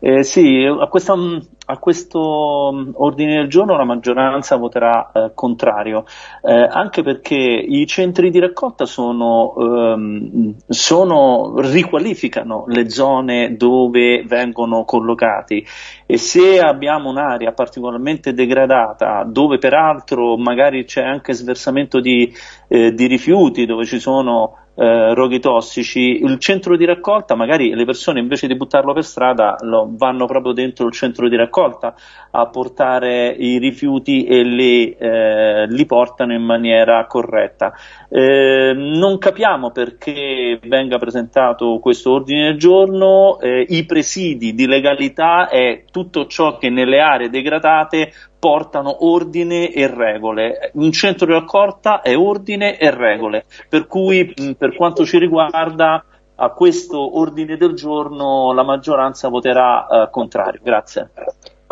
Eh, sì, a, questa, a, questo mm, ordine del giorno la maggioranza voterà eh, contrario, eh, anche perché i centri di raccolta sono, ehm, sono, riqualificano le zone dove vengono collocati. E se abbiamo un'area particolarmente degradata, dove peraltro magari c'è anche sversamento di, eh, di rifiuti, dove ci sono eh, roghi tossici, il centro di raccolta, magari le persone invece di buttarlo per strada lo, vanno proprio dentro il centro di raccolta a portare i rifiuti e li, eh, li portano in maniera corretta. Eh, non capiamo perché venga presentato questo ordine del giorno, eh, i presidi di legalità è tutto ciò che nelle aree degradate portano ordine e regole. Un centro di raccolta è ordine e regole, per cui per quanto ci riguarda a questo ordine del giorno la maggioranza voterà eh, contrario. Grazie.